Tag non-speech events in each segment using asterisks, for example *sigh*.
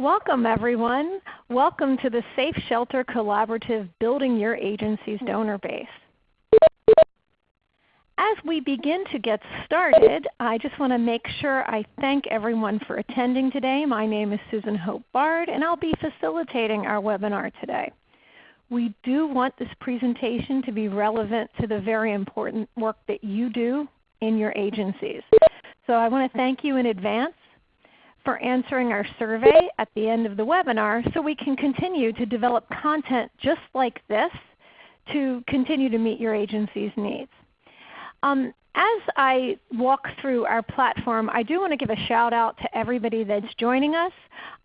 Welcome everyone. Welcome to the Safe Shelter Collaborative Building Your Agency's Donor Base. As we begin to get started, I just want to make sure I thank everyone for attending today. My name is Susan Hope Bard and I'll be facilitating our webinar today. We do want this presentation to be relevant to the very important work that you do in your agencies. So I want to thank you in advance for answering our survey at the end of the webinar so we can continue to develop content just like this to continue to meet your agency's needs. Um, as I walk through our platform, I do want to give a shout out to everybody that's joining us.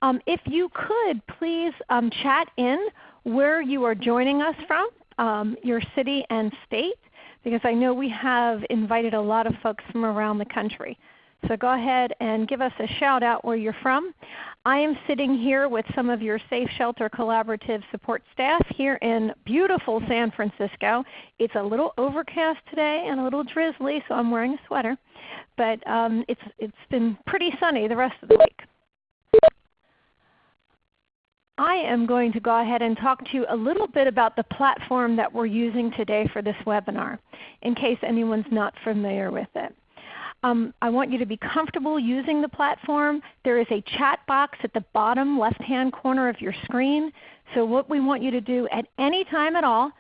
Um, if you could please um, chat in where you are joining us from, um, your city and state, because I know we have invited a lot of folks from around the country. So go ahead and give us a shout out where you're from. I am sitting here with some of your Safe Shelter Collaborative support staff here in beautiful San Francisco. It's a little overcast today and a little drizzly, so I'm wearing a sweater. But um, it's, it's been pretty sunny the rest of the week. I am going to go ahead and talk to you a little bit about the platform that we're using today for this webinar, in case anyone's not familiar with it. Um, I want you to be comfortable using the platform. There is a chat box at the bottom left-hand corner of your screen. So what we want you to do at any time at all,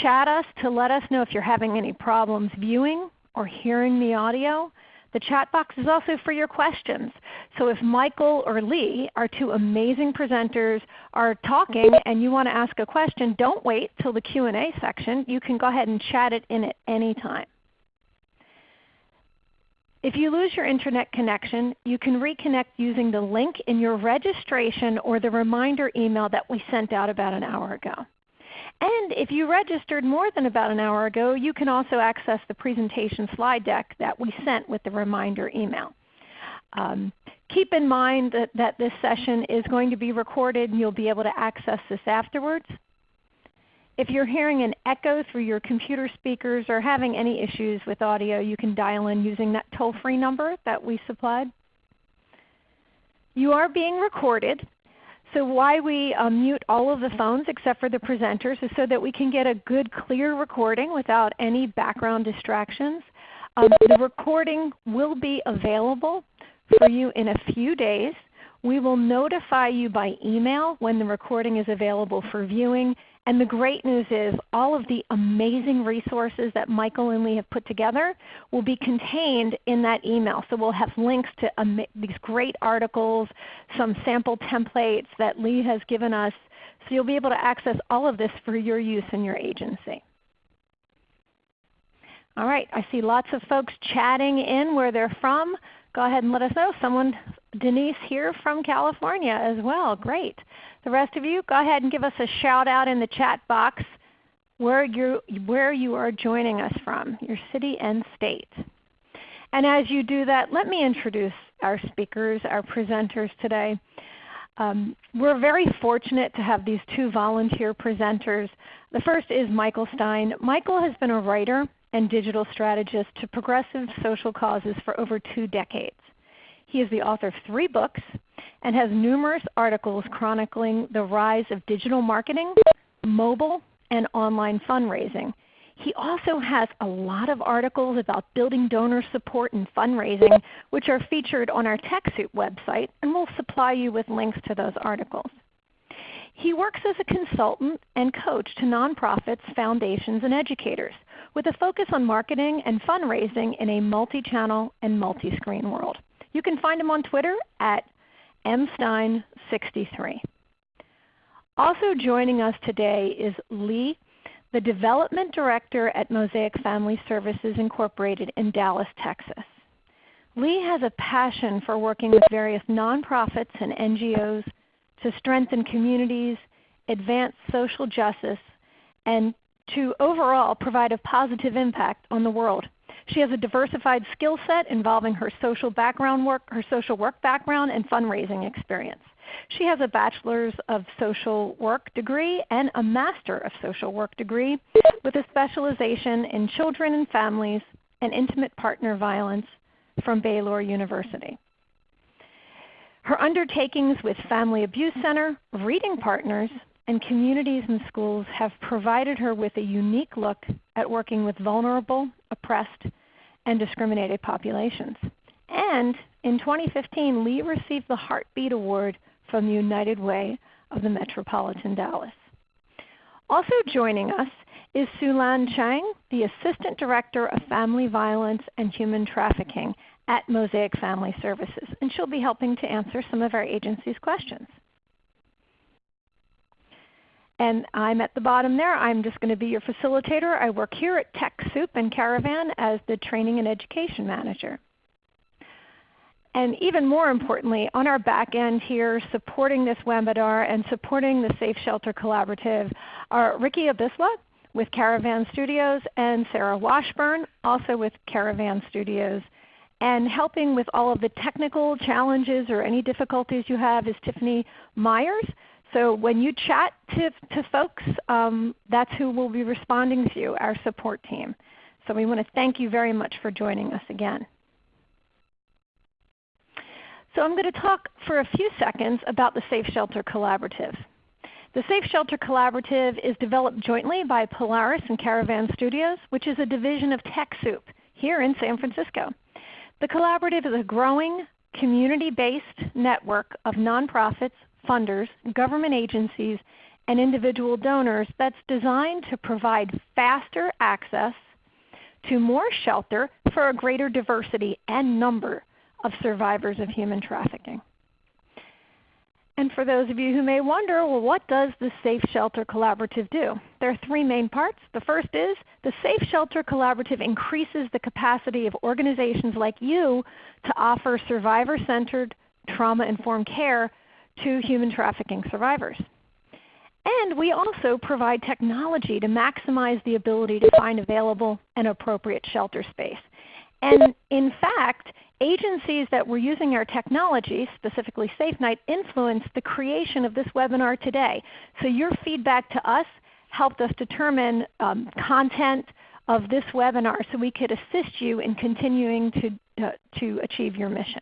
chat us to let us know if you're having any problems viewing or hearing the audio. The chat box is also for your questions. So if Michael or Lee, our two amazing presenters, are talking and you want to ask a question, don't wait till the Q&A section. You can go ahead and chat it in at any time. If you lose your Internet connection, you can reconnect using the link in your registration or the reminder email that we sent out about an hour ago. And if you registered more than about an hour ago, you can also access the presentation slide deck that we sent with the reminder email. Um, keep in mind that, that this session is going to be recorded and you'll be able to access this afterwards. If you're hearing an echo through your computer speakers or having any issues with audio, you can dial in using that toll-free number that we supplied. You are being recorded. So why we um, mute all of the phones except for the presenters is so that we can get a good clear recording without any background distractions. Um, the recording will be available for you in a few days. We will notify you by email when the recording is available for viewing and the great news is all of the amazing resources that Michael and Lee have put together will be contained in that email. So we'll have links to these great articles, some sample templates that Lee has given us. So you'll be able to access all of this for your use in your agency. All right, I see lots of folks chatting in where they're from. Go ahead and let us know. Someone, Denise here from California as well. Great. The rest of you, go ahead and give us a shout out in the chat box where you, where you are joining us from, your city and state. And as you do that, let me introduce our speakers, our presenters today. Um, we're very fortunate to have these two volunteer presenters. The first is Michael Stein. Michael has been a writer and digital strategist to progressive social causes for over two decades. He is the author of three books, and has numerous articles chronicling the rise of digital marketing, mobile, and online fundraising. He also has a lot of articles about building donor support and fundraising which are featured on our TechSoup website and we'll supply you with links to those articles. He works as a consultant and coach to nonprofits, foundations, and educators with a focus on marketing and fundraising in a multi-channel and multi-screen world. You can find him on Twitter at mstein63. Also joining us today is Lee, the Development Director at Mosaic Family Services Incorporated in Dallas, Texas. Lee has a passion for working with various nonprofits and NGOs to strengthen communities, advance social justice, and to overall provide a positive impact on the world. She has a diversified skill set involving her social background work, her social work background and fundraising experience. She has a Bachelor's of Social Work degree and a Master of Social Work degree with a specialization in children and families and intimate partner violence from Baylor University. Her undertakings with Family Abuse Center, Reading Partners, and Communities In Schools have provided her with a unique look at working with vulnerable, oppressed, and discriminated populations. And in 2015, Lee received the Heartbeat Award from the United Way of the Metropolitan Dallas. Also joining us is Sulan Chang, the Assistant Director of Family Violence and Human Trafficking at Mosaic Family Services, and she'll be helping to answer some of our agency's questions. And I'm at the bottom there. I'm just going to be your facilitator. I work here at TechSoup and Caravan as the Training and Education Manager. And even more importantly, on our back end here supporting this webinar and supporting the Safe Shelter Collaborative are Ricky Abisla with Caravan Studios and Sarah Washburn also with Caravan Studios. And helping with all of the technical challenges or any difficulties you have is Tiffany Myers. So when you chat to, to folks, um, that's who will be responding to you, our support team. So we want to thank you very much for joining us again. So I'm going to talk for a few seconds about the Safe Shelter Collaborative. The Safe Shelter Collaborative is developed jointly by Polaris and Caravan Studios, which is a division of TechSoup here in San Francisco. The collaborative is a growing community-based network of nonprofits, funders, government agencies, and individual donors that's designed to provide faster access to more shelter for a greater diversity and number of survivors of human trafficking. And for those of you who may wonder, well, what does the Safe Shelter Collaborative do? There are three main parts. The first is the Safe Shelter Collaborative increases the capacity of organizations like you to offer survivor-centered, trauma-informed care to human trafficking survivors. And we also provide technology to maximize the ability to find available and appropriate shelter space. And in fact, agencies that were using our technology, specifically SafeNight, influenced the creation of this webinar today. So your feedback to us helped us determine um, content of this webinar so we could assist you in continuing to, uh, to achieve your mission.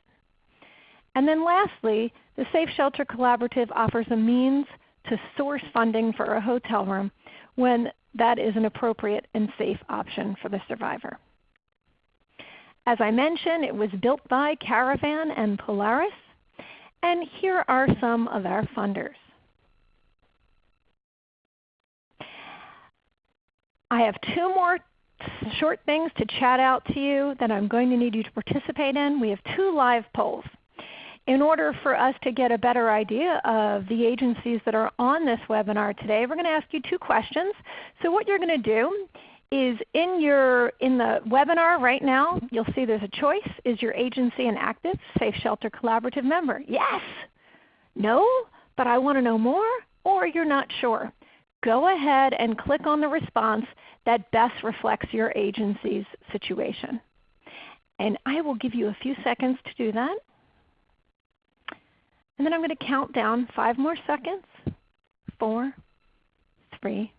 And then lastly, the Safe Shelter Collaborative offers a means to source funding for a hotel room when that is an appropriate and safe option for the survivor. As I mentioned, it was built by Caravan and Polaris. And here are some of our funders. I have two more short things to chat out to you that I'm going to need you to participate in. We have two live polls. In order for us to get a better idea of the agencies that are on this webinar today, we're going to ask you two questions. So what you're going to do is in your in the webinar right now, you'll see there's a choice. Is your agency an active Safe Shelter Collaborative member? Yes. No, but I want to know more, or you're not sure. Go ahead and click on the response that best reflects your agency's situation. And I will give you a few seconds to do that. And then I'm going to count down five more seconds. Four, three,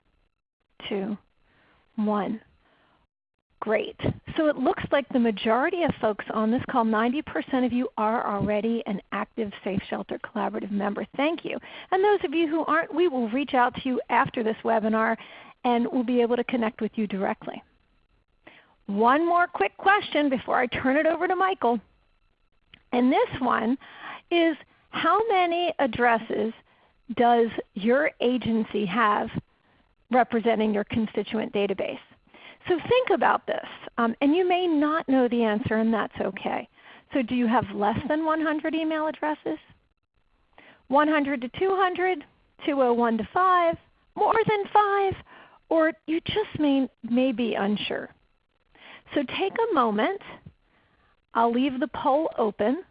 two, one. Great. So it looks like the majority of folks on this call, 90% of you are already an active Safe Shelter Collaborative member. Thank you. And those of you who aren't, we will reach out to you after this webinar and we'll be able to connect with you directly. One more quick question before I turn it over to Michael. And this one is how many addresses does your agency have representing your constituent database. So think about this. Um, and you may not know the answer and that's okay. So do you have less than 100 email addresses? 100 to 200, 201 to 5, more than 5, or you just may, may be unsure. So take a moment. I'll leave the poll open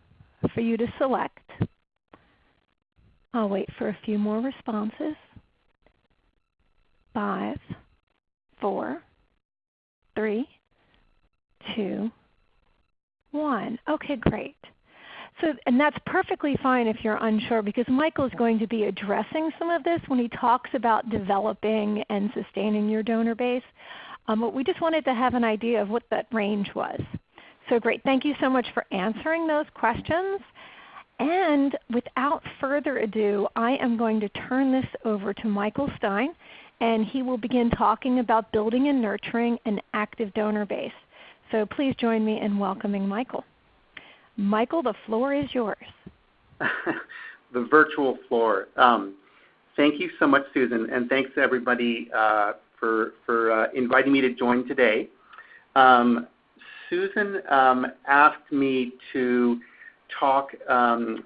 for you to select. I'll wait for a few more responses five, four, three, two, one. Okay, great. So, and that's perfectly fine if you're unsure because Michael is going to be addressing some of this when he talks about developing and sustaining your donor base. Um, but we just wanted to have an idea of what that range was. So great. Thank you so much for answering those questions. And without further ado, I am going to turn this over to Michael Stein, and he will begin talking about building and nurturing an active donor base. So please join me in welcoming Michael. Michael, the floor is yours. *laughs* the virtual floor. Um, thank you so much, Susan, and thanks to everybody uh, for, for uh, inviting me to join today. Um, Susan um, asked me to talk um,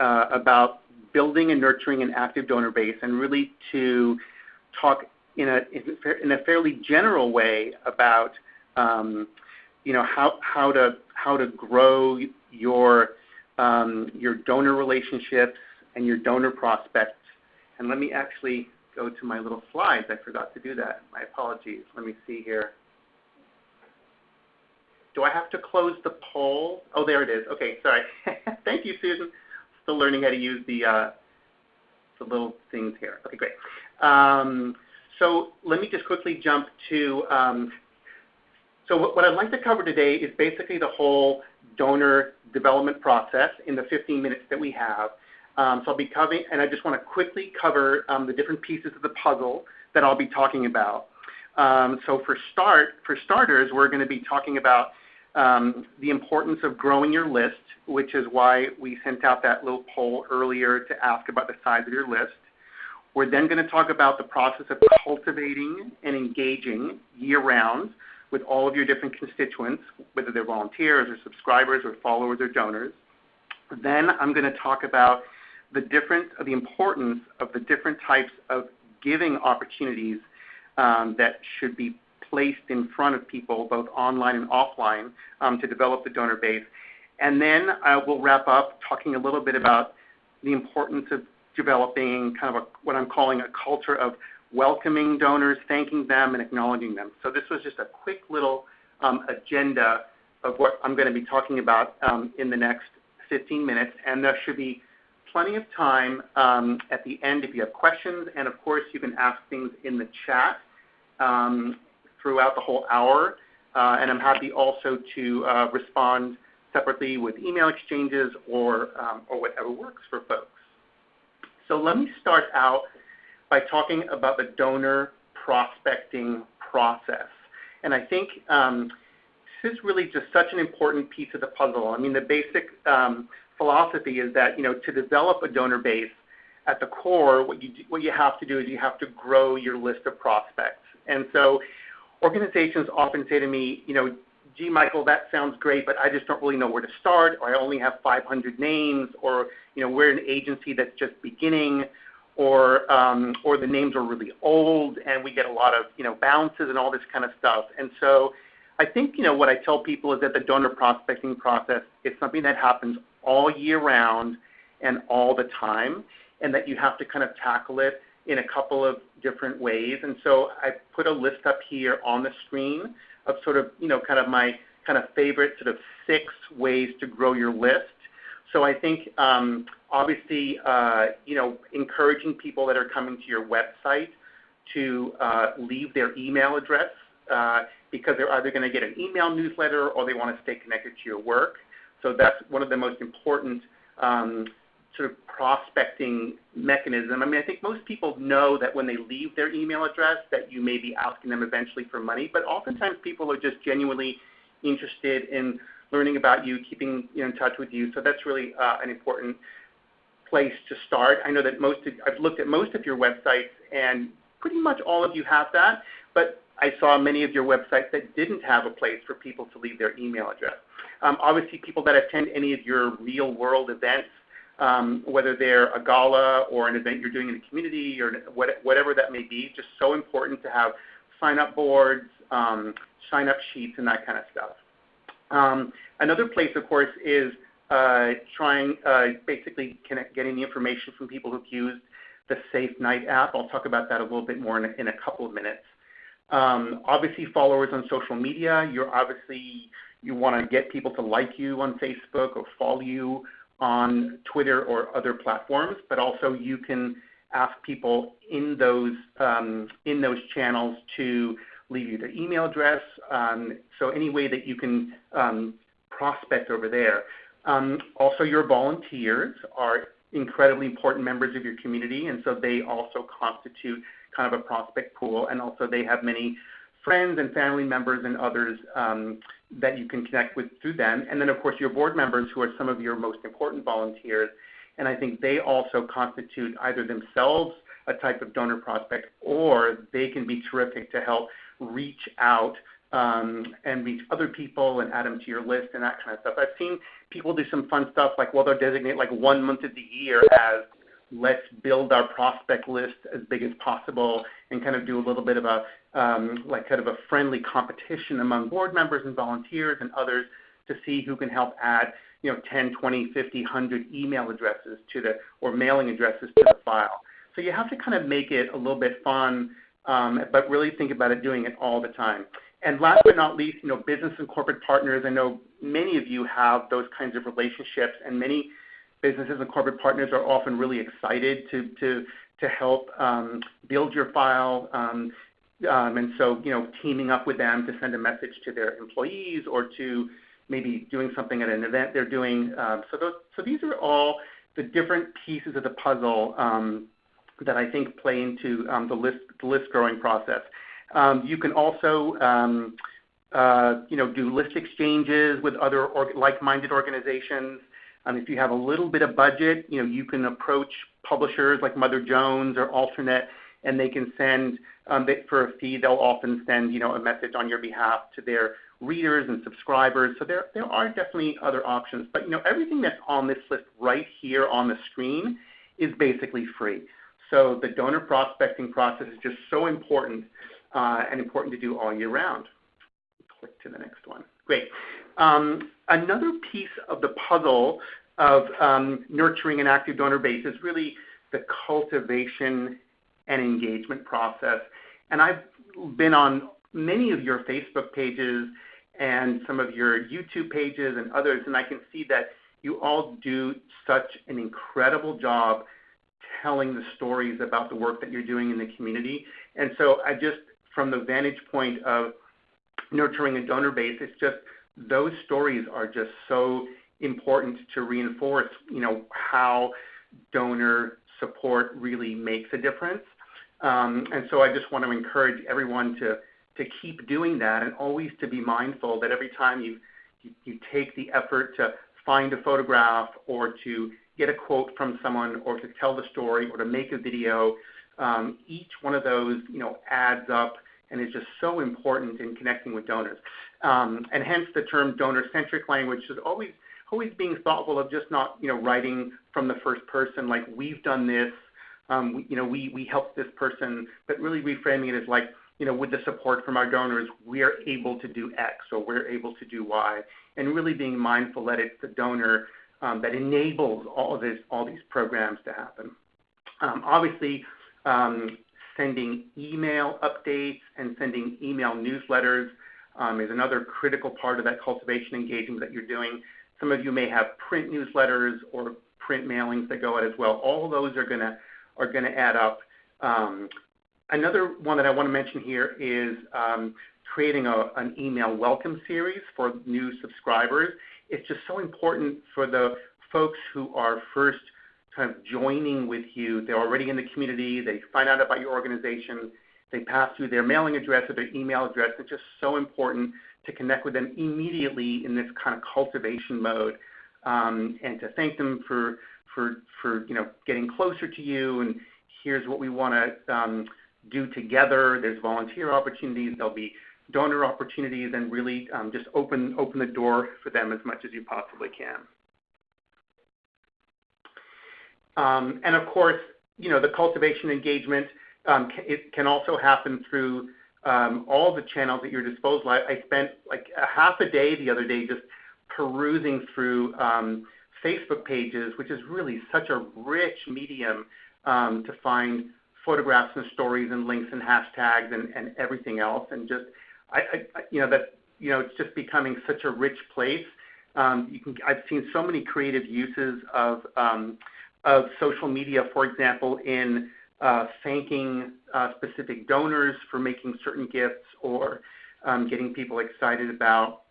uh, about building and nurturing an active donor base and really to talk in a, in a fairly general way about um, you know, how, how, to, how to grow your, um, your donor relationships and your donor prospects. And let me actually go to my little slides. I forgot to do that. My apologies. Let me see here. Do I have to close the poll? Oh, there it is. Okay, sorry. *laughs* Thank you, Susan. Still learning how to use the, uh, the little things here. Okay, great. Um, so let me just quickly jump to, um, so what, I'd like to cover today is basically the whole donor development process in the 15 minutes that we have. Um, so I'll be covering, and I just want to quickly cover um, the different pieces of the puzzle that I'll be talking about. Um, so for start, for starters, we're going to be talking about um, the importance of growing your list, which is why we sent out that little poll earlier to ask about the size of your list. We're then going to talk about the process of cultivating and engaging year-round with all of your different constituents, whether they're volunteers or subscribers or followers or donors. Then I'm going to talk about the difference, the importance of the different types of giving opportunities um, that should be placed in front of people, both online and offline, um, to develop the donor base. And then I will wrap up talking a little bit about the importance of developing kind of a, what I'm calling a culture of welcoming donors, thanking them, and acknowledging them. So this was just a quick little um, agenda of what I'm going to be talking about um, in the next 15 minutes, and there should be plenty of time at the end if you have questions, and of course you can ask things in the chat. Throughout the whole hour. Uh, and I'm happy also to uh, respond separately with email exchanges or, um, or whatever works for folks. So let me start out by talking about the donor prospecting process. And I think um, this is really just such an important piece of the puzzle. I mean, the basic um, philosophy is that you know to develop a donor base, at the core, what you do, what you have to do is you have to grow your list of prospects. Organizations often say to me, you know, gee, Michael, that sounds great, but I just don't really know where to start, or I only have 500 names, or you know, we're an agency that's just beginning, or um, or the names are really old, and we get a lot of you know bounces and all this kind of stuff. And so, I think you know what I tell people is that the donor prospecting process is something that happens all year round and all the time, and that you have to kind of tackle it in a couple of different ways. And so I put a list up here on the screen of sort of, you know, kind of my kind of favorite sort of six ways to grow your list. So I think um, obviously, uh, you know, encouraging people that are coming to your website to uh, leave their email address uh, because they're either going to get an email newsletter or they want to stay connected to your work. So that's one of the most important um, sort of prospecting mechanism. I mean, I think most people know that when they leave their email address that you may be asking them eventually for money, but oftentimes people are just genuinely interested in learning about you, keeping you in touch with you. So that's really uh, an important place to start. I know that most of, I've looked at most of your websites and pretty much all of you have that, but I saw many of your websites that didn't have a place for people to leave their email address. Um, obviously, people that attend any of your real world events whether they're a gala or an event you're doing in the community or whatever that may be, just so important to have sign-up boards, um, sign-up sheets, and that kind of stuff. Um, another place, of course, is uh, trying uh, basically getting the information from people who've used the Safe Night app. I'll talk about that a little bit more in a, couple of minutes. Um, obviously, followers on social media. You're obviously you want to get people to like you on Facebook or follow you on Twitter or other platforms, but also you can ask people in those um, in those channels to leave you their email address. Um, so any way that you can um, prospect over there. Um, also, your volunteers are incredibly important members of your community, and so they also constitute kind of a prospect pool, and also they have many friends and family members and others um, that you can connect with through them. And then, of course, your board members, who are some of your most important volunteers, and I think they also constitute either themselves a type of donor prospect or they can be terrific to help reach out um, and reach other people and add them to your list and that kind of stuff. I've seen people do some fun stuff like, well, they'll designate like one month of the year as let's build our prospect list as big as possible and kind of do a little bit of a um, like kind of a friendly competition among board members and volunteers and others to see who can help add you know 10 20 50 100 email addresses to the or mailing addresses to the file. So you have to kind of make it a little bit fun um, but really think about it doing it all the time. And last but not least you know business and corporate partners i know many of you have those kinds of relationships and many businesses and corporate partners are often really excited to to to help um, build your file um, um, and so, you know, teaming up with them to send a message to their employees or to maybe doing something at an event they're doing. So, these are all the different pieces of the puzzle that I think play into the list growing process. You can also, uh, you know, do list exchanges with other like-minded organizations. Um, if you have a little bit of budget, you know, you can approach publishers like Mother Jones or Alternet and they can send um, for a fee. They'll often send you know a message on your behalf to their readers and subscribers. So there there are definitely other options. But you know everything that's on this list right here on the screen is basically free. So the donor prospecting process is just so important uh, and important to do all year round. Click to the next one. Great. Um, another piece of the puzzle of um, nurturing an active donor base is really the cultivation and engagement process. And I've been on many of your Facebook pages and some of your YouTube pages and others, and I can see that you all do such an incredible job telling the stories about the work that you're doing in the community. And so I just, from the vantage point of nurturing a donor base, it's just those stories are just so important to reinforce, you know, how donor support really makes a difference. Um, and so I just want to encourage everyone to, to keep doing that and always to be mindful that every time you, you, you take the effort to find a photograph or to get a quote from someone or to tell the story or to make a video, um, each one of those you know, adds up and is just so important in connecting with donors. Um, and hence the term donor-centric language is always always being thoughtful of just not you know writing from the first person like we've done this um, we, you know, we, we help this person, but really reframing it as like, you know, with the support from our donors, we are able to do X or we're able to do Y, and really being mindful that it's the donor um, that enables all of this, all these programs to happen. Um, obviously, um, sending email updates and sending email newsletters um, is another critical part of that cultivation engagement that you're doing. Some of you may have print newsletters or print mailings that go out as well. All those are going to are going to add up. Um, another one that I want to mention here is um, creating a, an email welcome series for new subscribers. It's just so important for the folks who are first kind of joining with you. They're already in the community. They find out about your organization. They pass through their mailing address or their email address. It's just so important to connect with them immediately in this kind of cultivation mode um, and to thank them for for, for you know, getting closer to you and here's what we want to um, do together. There's volunteer opportunities. There'll be donor opportunities and really um, just open, open the door for them as much as you possibly can. Um, and of course, you know, the cultivation engagement, it can also happen through um, all the channels at your disposal. I, I, spent like a half a day the other day just perusing through um, Facebook pages, which is really such a rich medium um, to find photographs and stories and links and hashtags and, everything else. And just, you know, that, you know, it's just becoming such a rich place. Um, you can, I've seen so many creative uses of, um, of social media, for example, in uh, thanking uh, specific donors for making certain gifts or um, getting people excited about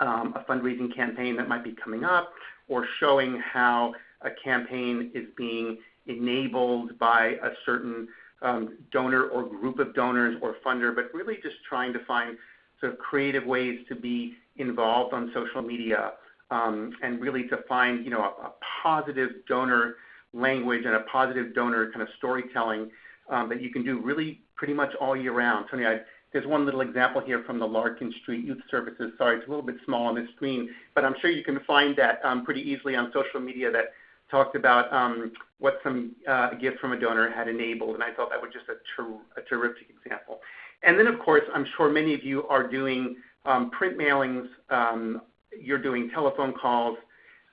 um, a fundraising campaign that might be coming up, or showing how a campaign is being enabled by a certain um, donor or group of donors or funder, but really just trying to find sort of creative ways to be involved on social media um, and really to find you know a, a, positive donor language and a positive donor kind of storytelling um, that you can do really pretty much all year round. Tony, I, there's one little example here from the Larkin Street Youth Services. Sorry, it's a little bit small on the screen, but I'm sure you can find that um, pretty easily on social media that talked about um, what some uh, gift from a donor had enabled, and I thought that was just a, ter a terrific example. And then, of course, I'm sure many of you are doing um, print mailings, um, you're doing telephone calls,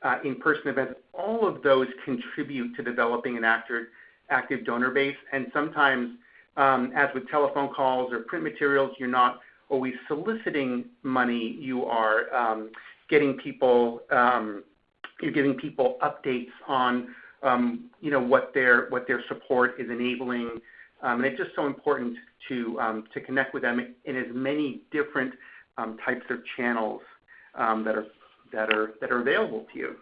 uh, in-person events. All of those contribute to developing an active, active donor base, and sometimes, um, as with telephone calls or print materials, you're not always soliciting money. You are um, getting people um, you're giving people updates on um, you know what their what their support is enabling, um, and it's just so important to um, to connect with them in as many different types of channels that are that are that are available to you.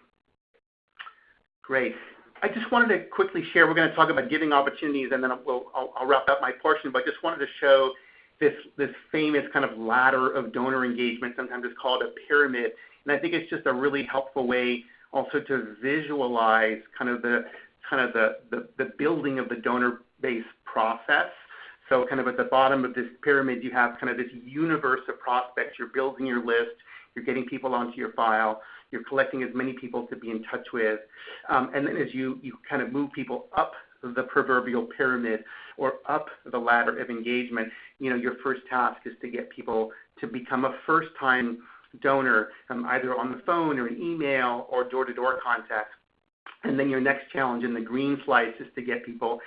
Great. I just wanted to quickly share. We're going to talk about giving opportunities, and then we'll, I'll, I'll wrap up my portion. But just wanted to show this this famous kind of ladder of donor engagement. Sometimes it's called a pyramid, and I think it's just a really helpful way also to visualize kind of the kind of the, the, the building of the donor base process. So kind of at the bottom of this pyramid, you have kind of this universe of prospects. You're building your list. You're getting people onto your file. You're collecting as many people to be in touch with. Um, and then as you, you kind of move people up the proverbial pyramid or up the ladder of engagement, you know, your first task is to get people to become a first-time donor, um, either on the phone or an email or door-to-door contact. And then your next challenge in the green slice is to get people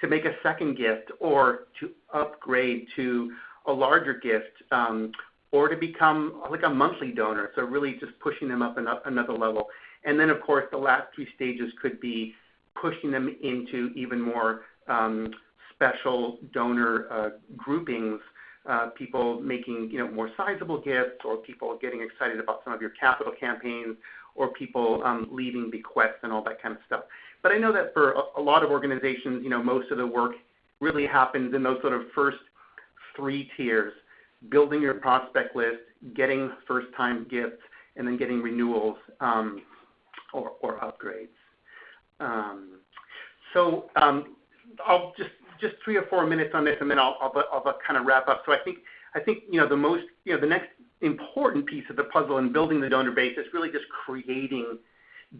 to make a second gift or to upgrade to a larger gift um, or to become like a monthly donor. So really just pushing them up, another level. And then of course the last three stages could be pushing them into even more um, special donor uh, groupings uh, people making you know more sizable gifts, or people getting excited about some of your capital campaigns, or people um, leaving bequests and all that kind of stuff. But I know that for a, a lot of organizations, you know, most of the work really happens in those sort of first three tiers: building your prospect list, getting first-time gifts, and then getting renewals um, or, upgrades. Um, so um, I'll just just three or four minutes on this, and then I'll, kind of wrap up. So I think, I think you know the most, you know, the next important piece of the puzzle in building the donor base is really just creating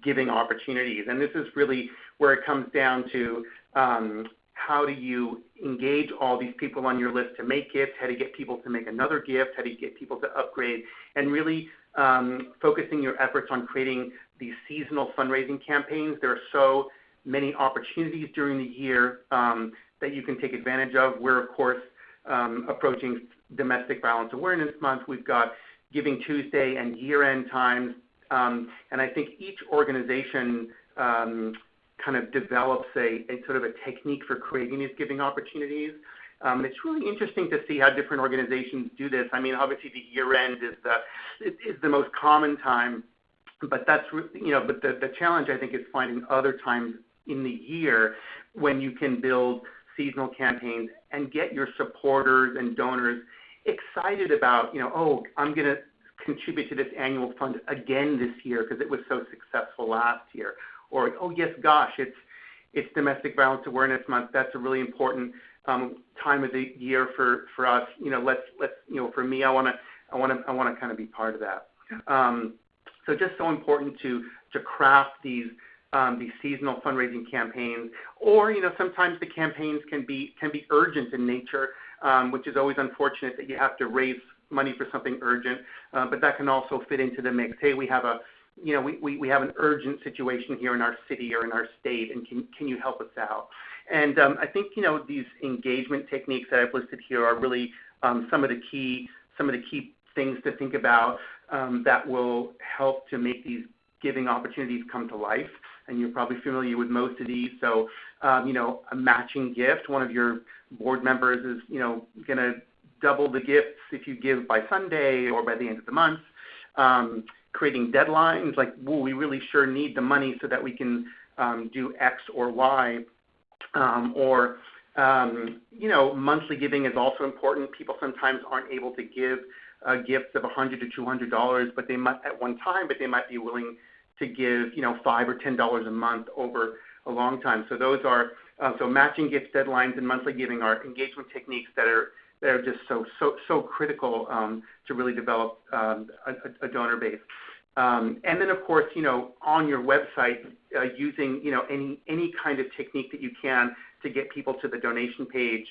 giving opportunities, and this is really where it comes down to how do you engage all these people on your list to make gifts, how do you get people to make another gift, how do you get people to upgrade, and really um, focusing your efforts on creating these seasonal fundraising campaigns. There are so many opportunities during the year um, that you can take advantage of. We're, of course, um, approaching Domestic Violence Awareness Month. We've got Giving Tuesday and year-end times. Um, and I think each organization um, kind of develops a, a, sort of a technique for creating these giving opportunities. Um, it's really interesting to see how different organizations do this. I mean, obviously the year end is the is the most common time, but that's you know, but the, the challenge I think is finding other times in the year when you can build seasonal campaigns and get your supporters and donors excited about, you know, oh, I'm going to contribute to this annual fund again this year because it was so successful last year. Or, oh, yes, gosh, it's, it's Domestic Violence Awareness Month. That's a really important um, time of the year for, for us. You know, let's, let's, you know, for me, I want to, I want to, I want to kind of be part of that. Um, so just so important to, to craft these um, these seasonal fundraising campaigns, or you know sometimes the campaigns can be can be urgent in nature, um, which is always unfortunate that you have to raise money for something urgent, uh, but that can also fit into the mix. Hey, we have a you know we, we, we have an urgent situation here in our city or in our state, and can can you help us out? And um, I think you know these engagement techniques that I've listed here are really um, some of the key some of the key things to think about um, that will help to make these giving opportunities come to life and you're probably familiar with most of these. So, you know, a matching gift. One of your board members is, you know, going to double the gifts if you give by Sunday or by the end of the month. Creating deadlines like, "Well, we really sure need the money so that we can um, do X or Y," um, or um, you know, monthly giving is also important. People sometimes aren't able to give uh, gifts of 100 to 200 dollars, but they might at one time, but they might be willing to give you know five or ten dollars a month over a long time. So those are uh, so matching gift deadlines and monthly giving are engagement techniques that are that are just so so so critical um, to really develop um, a, a, donor base. Um, and then of course, you know, on your website, uh, using you know any any kind of technique that you can to get people to the donation page.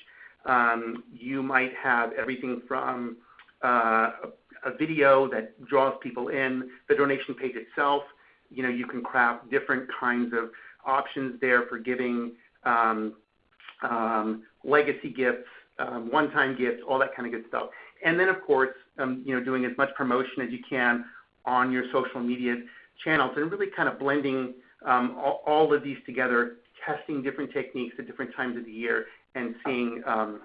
Um, you might have everything from uh, a video that draws people in, the donation page itself. You know, you can craft different kinds of options there for giving um, um, legacy gifts, um, one-time gifts, all that kind of good stuff. And then, of course, um, you know, doing as much promotion as you can on your social media channels and really kind of blending um, all, all, of these together, testing different techniques at different times of the year and seeing um,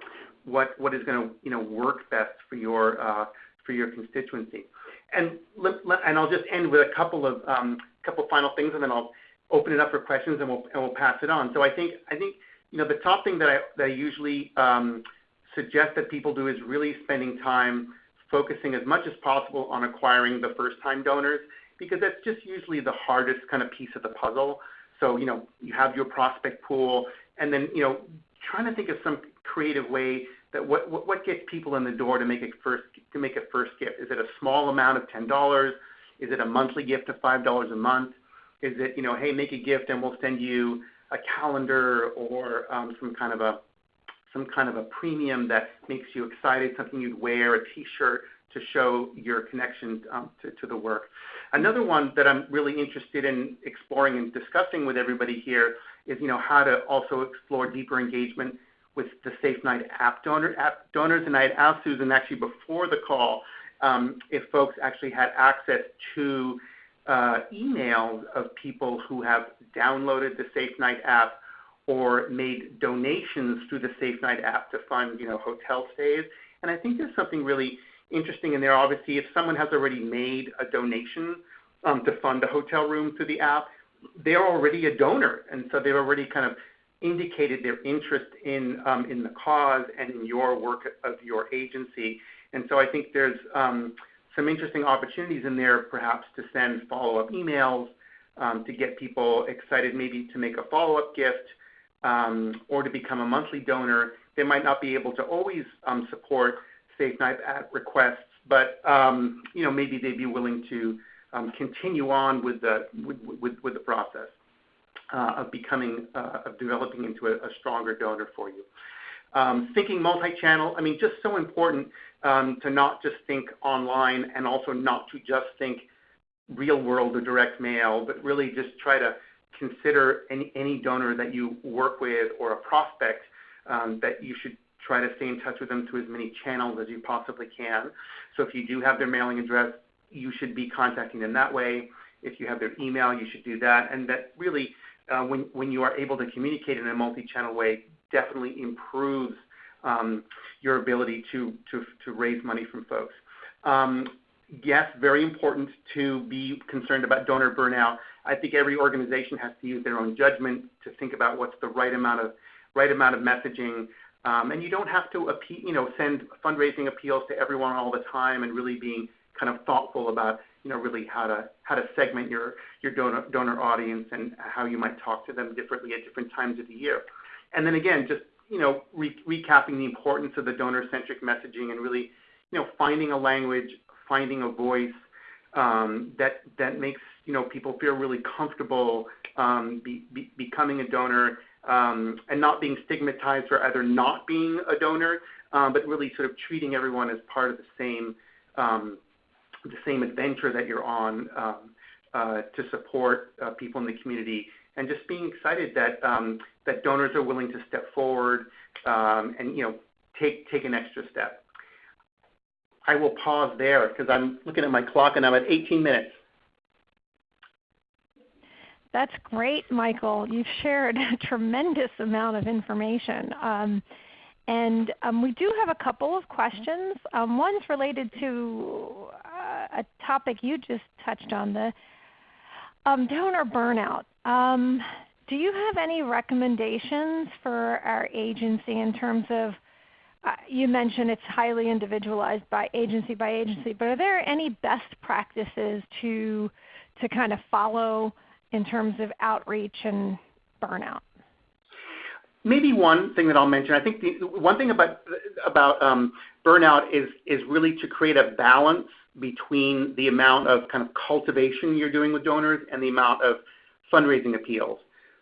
what, what is going to you know, work best for your, uh, for your constituency. And, and I'll just end with a couple of um, couple final things, and then I'll open it up for questions, and we'll and we'll pass it on. So I think I think you know the top thing that I that I usually um, suggest that people do is really spending time focusing as much as possible on acquiring the first-time donors because that's just usually the hardest kind of piece of the puzzle. So you know you have your prospect pool, and then you know trying to think of some creative way that what, what, what gets people in the door to make a first to make a first gift. Is it a small amount of ten dollars? Is it a monthly gift of five dollars a month? Is it you know hey make a gift and we'll send you a calendar or um, some kind of a some kind of a premium that makes you excited, something you'd wear, a T-shirt to show your connection um, to, to the work. Another one that I'm really interested in exploring and discussing with everybody here is you know how to also explore deeper engagement with the Safe Night app, donor, app donors. And I had asked Susan actually before the call um, if folks actually had access to uh, emails of people who have downloaded the Safe Night app or made donations through the Safe Night app to fund you know, hotel stays. And I think there's something really interesting in there. Obviously, if someone has already made a donation um, to fund a hotel room through the app, they're already a donor. And so they've already kind of indicated their interest in, um, in the cause and in your work of your agency. And so I think there's um, some interesting opportunities in there perhaps to send follow-up emails, um, to get people excited maybe to make a follow-up gift um, or to become a monthly donor. They might not be able to always um, support Safe Night at requests, but um, you know maybe they'd be willing to um, continue on with the, with, with, with the process uh, of becoming, uh, of developing into a, a, stronger donor for you. Um, thinking multi-channel, I mean, just so important um, to not just think online and also not to just think real world or direct mail, but really just try to consider any, any donor that you work with or a prospect um, that you should try to stay in touch with them through as many channels as you possibly can. So if you do have their mailing address, you should be contacting them that way. If you have their email, you should do that. And that really uh, when, when you are able to communicate in a multi-channel way, definitely improves um, your ability to, to, to raise money from folks. Um, yes, very important to be concerned about donor burnout. I think every organization has to use their own judgment to think about what's the right amount of right amount of messaging. Um, and you don't have to appeal, you know, send fundraising appeals to everyone all the time and really being kind of thoughtful about you know, really how to how to segment your your donor donor audience and how you might talk to them differently at different times of the year. And then again, just you know, re- recapping the importance of the donor-centric messaging and really, you know, finding a language, finding a voice um, that that makes you know people feel really comfortable um, be, be, becoming a donor um, and not being stigmatized for either not being a donor, um, but really sort of treating everyone as part of the same um, the same adventure that you're on um, uh, to support uh, people in the community, and just being excited that um, that donors are willing to step forward and you know take take an extra step. I will pause there because I'm looking at my clock and I'm at 18 minutes. That's great, Michael. You've shared *laughs* a tremendous amount of information. Um, and um, we do have a couple of questions. Um, one's related to uh, a topic you just touched on, the um, donor burnout. Um, do you have any recommendations for our agency in terms of uh, you mentioned it's highly individualized by agency by agency, but are there any best practices to to kind of follow in terms of outreach and burnout? Maybe one thing that I'll mention. I think the one thing about about um, burnout is is really to create a balance between the amount of kind of cultivation you're doing with donors and the amount of fundraising appeals.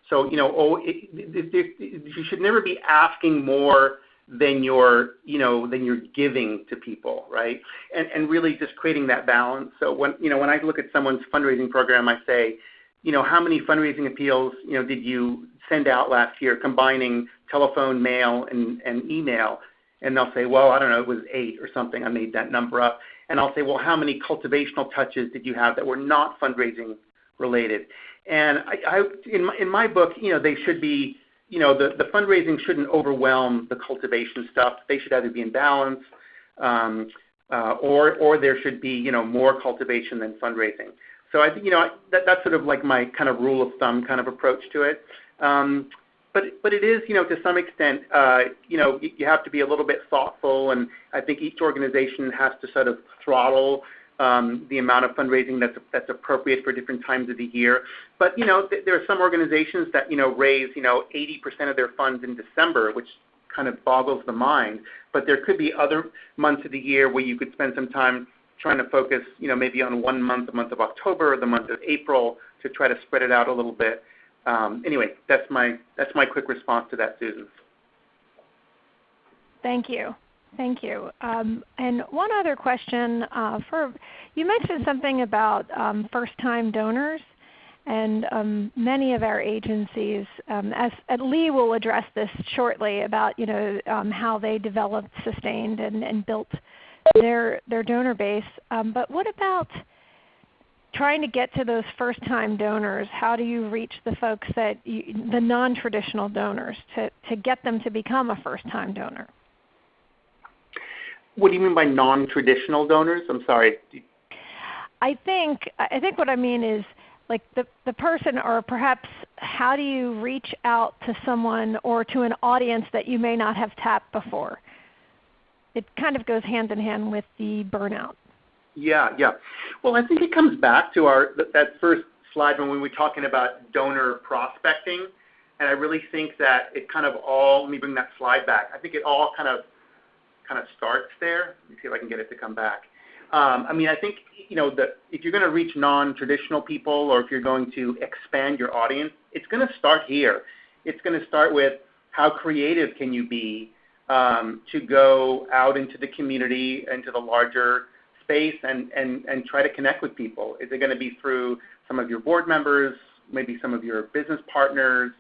So you know, oh, it, it, it, you should never be asking more than you're you know than you're giving to people, right? And and really just creating that balance. So when you know when I look at someone's fundraising program, I say, you know, how many fundraising appeals you know did you send out last year, combining telephone, mail, and, and email? And they'll say, well, I don't know, it was eight or something. I made that number up. And I'll say, well, how many cultivational touches did you have that were not fundraising related? And I, I in my in my book, you know, they should be, you know, the, the fundraising shouldn't overwhelm the cultivation stuff. They should either be in balance, um, uh, or or there should be, you know, more cultivation than fundraising. So I think you know that, that's sort of like my kind of rule of thumb kind of approach to it. Um, but but it is you know to some extent uh, you know you have to be a little bit thoughtful, and I think each organization has to sort of throttle um, the amount of fundraising that's that's appropriate for different times of the year. But you know th- there are some organizations that you know raise you know 80% of their funds in December, which kind of boggles the mind. But there could be other months of the year where you could spend some time trying to focus, you know, maybe on one month, the month of October, or the month of April, to try to spread it out a little bit. Um, anyway, that's my that's my quick response to that, Susan. Thank you. Thank you. Um, and one other question uh, for you mentioned something about um, first-time donors, and many of our agencies, as Lee will address this shortly about you know how they developed, sustained, and built their their donor base. Um, but what about trying to get to those first-time donors? How do you reach the folks that you, the non-traditional donors to to get them to become a first-time donor? What do you mean by non-traditional donors? I'm sorry. I think I think what I mean is like the, the person or perhaps how do you reach out to someone or to an audience that you may not have tapped before? It kind of goes hand in hand with the burnout. Yeah, yeah. Well, I think it comes back to our that first slide when we were talking about donor prospecting, and I really think that it kind of all. Let me bring that slide back. I think it all kind of kind of starts there. Let me see if I can get it to come back. Um, I mean, I think you know the, if you're going to reach non-traditional people, or if you're going to expand your audience, it's going to start here. It's going to start with how creative can you be to go out into the community, into the larger space, and, try to connect with people? Is it going to be through some of your board members, maybe some of your business partners,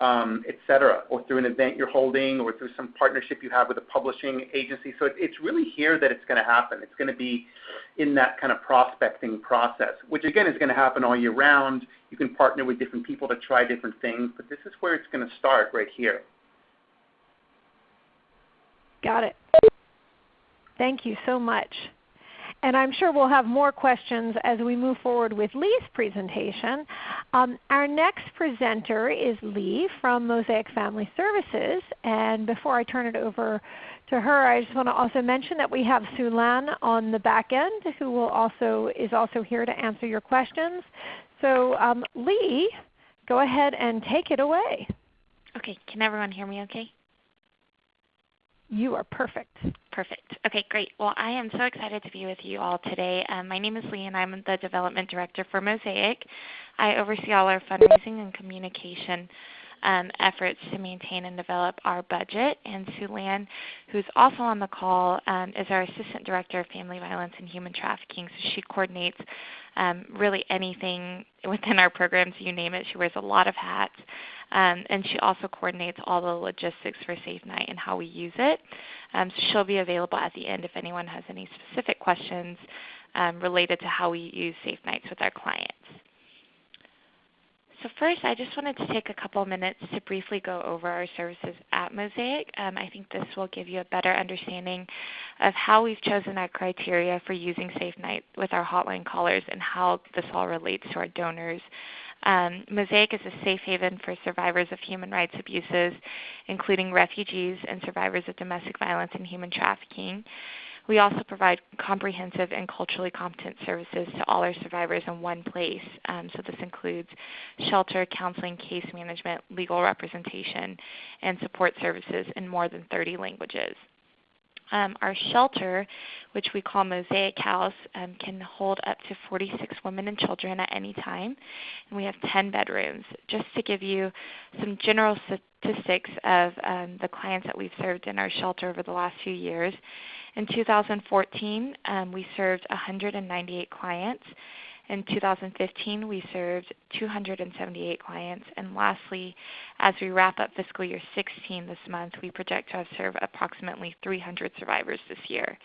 um, et cetera, or through an event you're holding, or through some partnership you have with a publishing agency? So it, it's really here that it's going to happen. It's going to be in that kind of prospecting process, which again is going to happen all year round. You can partner with different people to try different things, but this is where it's going to start right here. Got it. Thank you so much. And I'm sure we'll have more questions as we move forward with Lee's presentation. Um, our next presenter is Lee from Mosaic Family Services. And before I turn it over to her, I just want to also mention that we have Sue Lan on the back end who will also, is also here to answer your questions. So um, Lee, go ahead and take it away. Okay, can everyone hear me okay? You are perfect. Perfect. Okay, great. Well, I am so excited to be with you all today. Um, my name is Lee, and I'm the Development Director for Mosaic. I oversee all our fundraising and communication um, efforts to maintain and develop our budget. And Sue Lan, who's also on the call, um, is our Assistant Director of Family Violence and Human Trafficking. So she coordinates um, really anything within our programs, you name it. She wears a lot of hats. Um, and she also coordinates all the logistics for Safe Night and how we use it. Um, so she'll be available at the end if anyone has any specific questions um, related to how we use Safe Nights with our clients. So first, I just wanted to take a couple minutes to briefly go over our services at Mosaic. Um, I think this will give you a better understanding of how we've chosen our criteria for using Safe Night with our hotline callers and how this all relates to our donors. Um, Mosaic is a safe haven for survivors of human rights abuses, including refugees and survivors of domestic violence and human trafficking. We also provide comprehensive and culturally competent services to all our survivors in one place. Um, so this includes shelter, counseling, case management, legal representation, and support services in more than 30 languages. Um, our shelter, which we call Mosaic House, um, can hold up to 46 women and children at any time. And we have 10 bedrooms. Just to give you some general statistics of um, the clients that we've served in our shelter over the last few years, in 2014, um, we served 198 clients. In 2015, we served 278 clients. And lastly, as we wrap up fiscal year 16 this month, we project to have served approximately 300 survivors this year.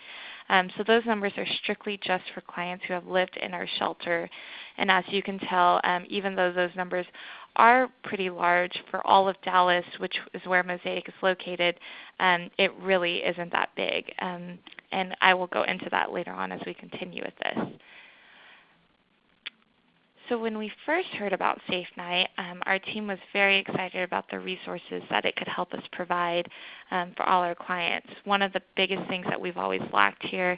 Um, so those numbers are strictly just for clients who have lived in our shelter. And as you can tell, um, even though those numbers are pretty large for all of Dallas, which is where Mosaic is located, um, it really isn't that big. Um, and I will go into that later on as we continue with this. So when we first heard about Safe Night, um, our team was very excited about the resources that it could help us provide um, for all our clients. One of the biggest things that we've always lacked here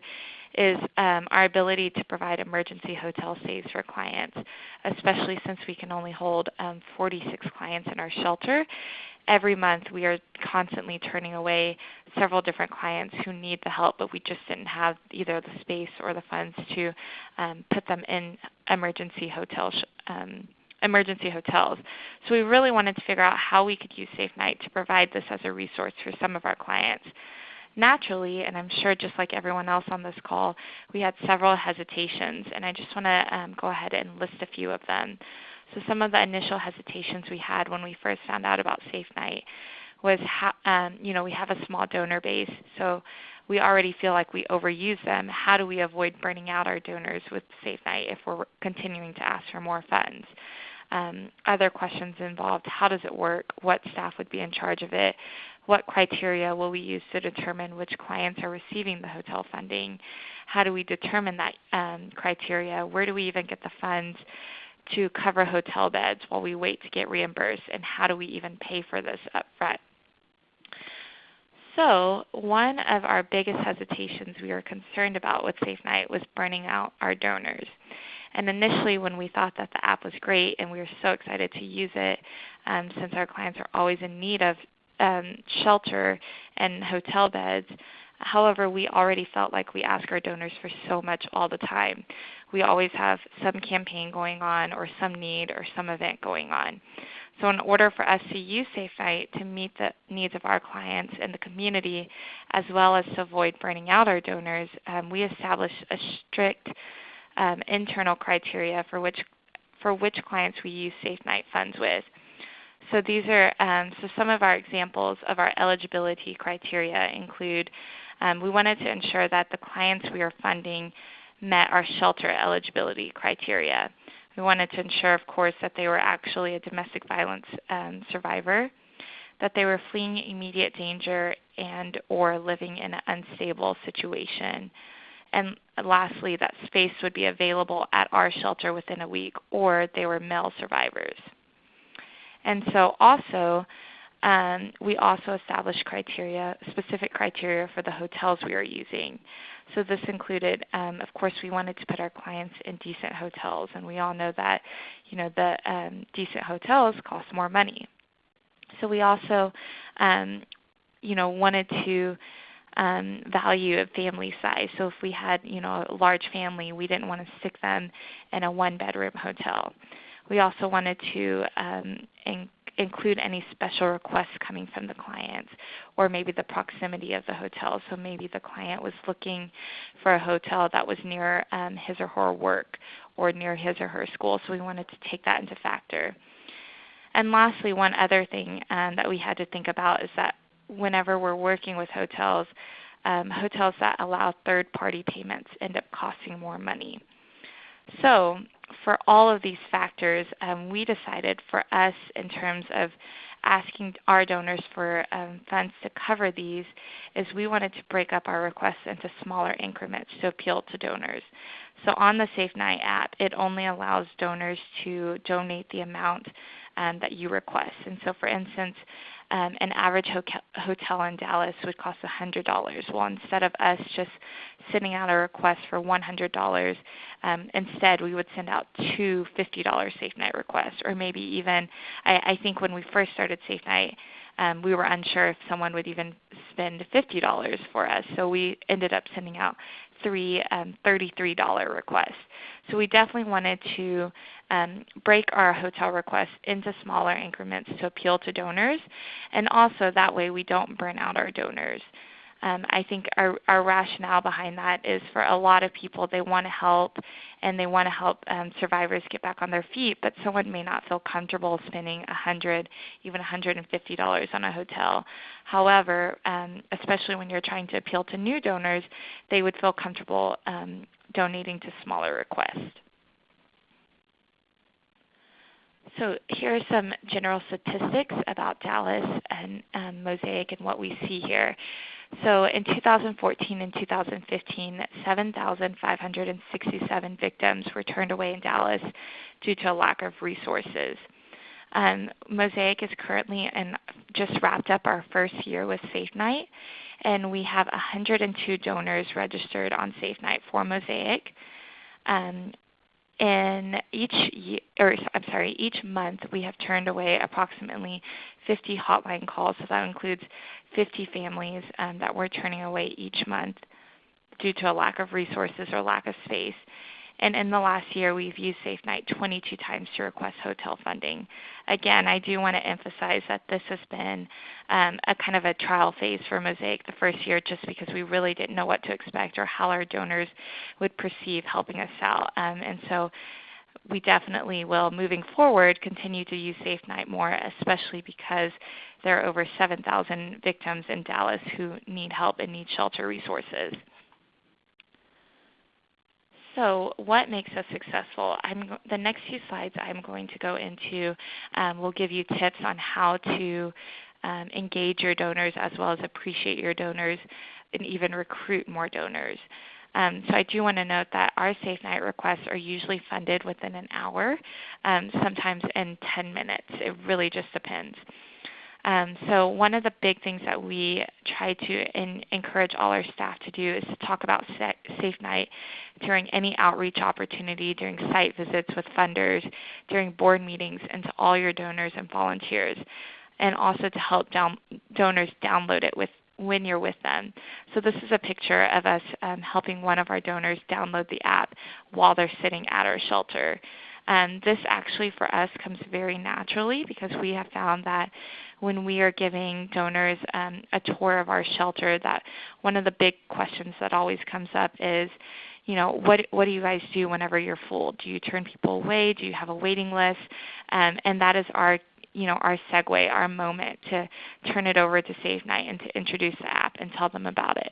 is um, our ability to provide emergency hotel stays for clients, especially since we can only hold um, 46 clients in our shelter. Every month we are constantly turning away several different clients who need the help, but we just didn't have either the space or the funds to um, put them in emergency hotel um, emergency hotels. So we really wanted to figure out how we could use Safe Night to provide this as a resource for some of our clients naturally, and I'm sure just like everyone else on this call, we had several hesitations, and I just want to um, go ahead and list a few of them. So some of the initial hesitations we had when we first found out about Safe Night was, how, um, you know, we have a small donor base, so we already feel like we overuse them. How do we avoid burning out our donors with Safe Night if we're continuing to ask for more funds? Um, other questions involved how does it work? What staff would be in charge of it? What criteria will we use to determine which clients are receiving the hotel funding? How do we determine that um, criteria? Where do we even get the funds to cover hotel beds while we wait to get reimbursed? And how do we even pay for this upfront? So one of our biggest hesitations we were concerned about with Safe Night was burning out our donors. And initially when we thought that the app was great and we were so excited to use it um, since our clients are always in need of um, shelter and hotel beds. However, we already felt like we ask our donors for so much all the time. We always have some campaign going on or some need or some event going on. So in order for us to use SafeNight to meet the needs of our clients and the community, as well as to avoid burning out our donors, um, we established a strict um, internal criteria for which, for which clients we use SafeNight funds with. So these are um, so some of our examples of our eligibility criteria include um, we wanted to ensure that the clients we are funding met our shelter eligibility criteria. We wanted to ensure, of course, that they were actually a domestic violence um, survivor, that they were fleeing immediate danger and or living in an unstable situation. And lastly, that space would be available at our shelter within a week, or they were male survivors. And so also, um, we also established criteria, specific criteria for the hotels we are using. So this included, um, of course, we wanted to put our clients in decent hotels, and we all know that, you know, the um, decent hotels cost more money. So we also, um, you know, wanted to um, value of family size. So if we had, you know, a large family, we didn't want to stick them in a one-bedroom hotel. We also wanted to um, include any special requests coming from the clients or maybe the proximity of the hotel. So maybe the client was looking for a hotel that was near um, his or her work or near his or her school. So we wanted to take that into factor. And lastly, one other thing um, that we had to think about is that whenever we're working with hotels, um, hotels that allow third-party payments end up costing more money. So for all of these factors, um, we decided for us in terms of asking our donors for um, funds to cover these is we wanted to break up our requests into smaller increments to appeal to donors. So on the Safe Night app, it only allows donors to donate the amount um, that you request. And so for instance, um, an average hotel in Dallas would cost $100. Well, instead of us just sending out a request for $100, um, instead we would send out two $50 Safe Night requests, or maybe even, I, I think when we first started Safe Night, um, we were unsure if someone would even spend $50 for us. So we ended up sending out um, $33 requests. So we definitely wanted to um, break our hotel requests into smaller increments to appeal to donors. And also that way we don't burn out our donors. Um, I think our, our rationale behind that is for a lot of people, they want to help and they want to help um, survivors get back on their feet, but someone may not feel comfortable spending 100 even $150 on a hotel. However, um, especially when you're trying to appeal to new donors, they would feel comfortable um, donating to smaller requests. So here are some general statistics about Dallas and um, Mosaic and what we see here. So in 2014 and 2015, 7,567 victims were turned away in Dallas due to a lack of resources. Um, Mosaic is currently and just wrapped up our first year with Safe Night, and we have 102 donors registered on Safe Night for Mosaic. Um, in each year, or I'm sorry, each month we have turned away approximately 50 hotline calls. So that includes 50 families um, that we're turning away each month due to a lack of resources or lack of space. And in the last year, we've used Safe Night 22 times to request hotel funding. Again, I do want to emphasize that this has been um, a kind of a trial phase for Mosaic the first year just because we really didn't know what to expect or how our donors would perceive helping us out. Um, and so we definitely will, moving forward, continue to use Safe Night more, especially because there are over 7,000 victims in Dallas who need help and need shelter resources. So what makes us successful? I'm, the next few slides I'm going to go into um, will give you tips on how to um, engage your donors as well as appreciate your donors and even recruit more donors. Um, so I do want to note that our Safe Night requests are usually funded within an hour, um, sometimes in 10 minutes. It really just depends. Um, so one of the big things that we try to in, encourage all our staff to do is to talk about Safe Night during any outreach opportunity, during site visits with funders, during board meetings, and to all your donors and volunteers, and also to help down, donors download it with when you're with them. So this is a picture of us um, helping one of our donors download the app while they're sitting at our shelter. Um, this actually for us comes very naturally because we have found that when we are giving donors um, a tour of our shelter that one of the big questions that always comes up is, you know, what, what do you guys do whenever you're full? Do you turn people away? Do you have a waiting list? Um, and that is our you know, our segue, our moment to turn it over to Safe Night and to introduce the app and tell them about it.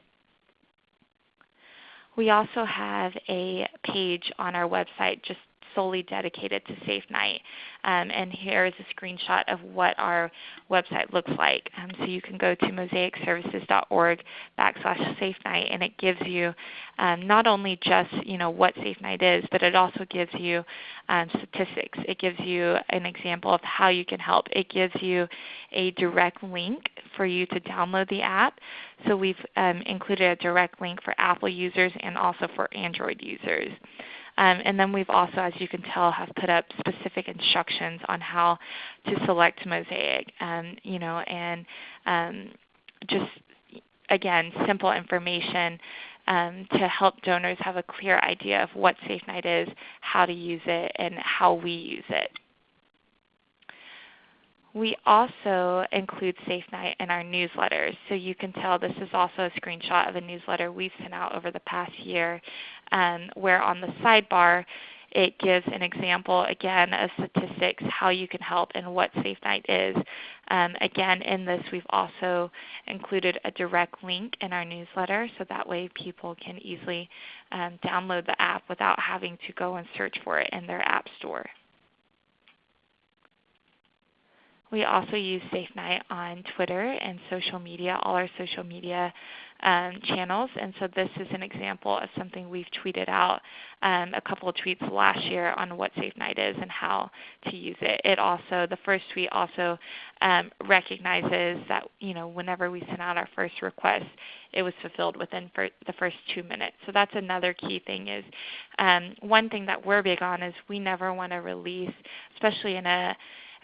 We also have a page on our website just solely dedicated to Safe Night. Um, and here is a screenshot of what our website looks like. Um, so you can go to mosaicservices.org backslash Safe Night, and it gives you um, not only just you know what Safe Night is, but it also gives you um, statistics. It gives you an example of how you can help. It gives you a direct link for you to download the app. So we've um, included a direct link for Apple users and also for Android users. Um, and then we've also, as you can tell, have put up specific instructions on how to select Mosaic. Um, you know, and um, just again, simple information um, to help donors have a clear idea of what SafeNight is, how to use it, and how we use it. We also include Safe Night in our newsletters. So you can tell this is also a screenshot of a newsletter we've sent out over the past year um, where on the sidebar it gives an example again of statistics, how you can help, and what Safe Night is. Um, again, in this we've also included a direct link in our newsletter so that way people can easily um, download the app without having to go and search for it in their app store. We also use Safe Night on Twitter and social media, all our social media um, channels. And so this is an example of something we've tweeted out um, a couple of tweets last year on what Safe Night is and how to use it. It also, the first tweet also um, recognizes that you know whenever we sent out our first request, it was fulfilled within the first two minutes. So that's another key thing is um, one thing that we're big on is we never want to release, especially in a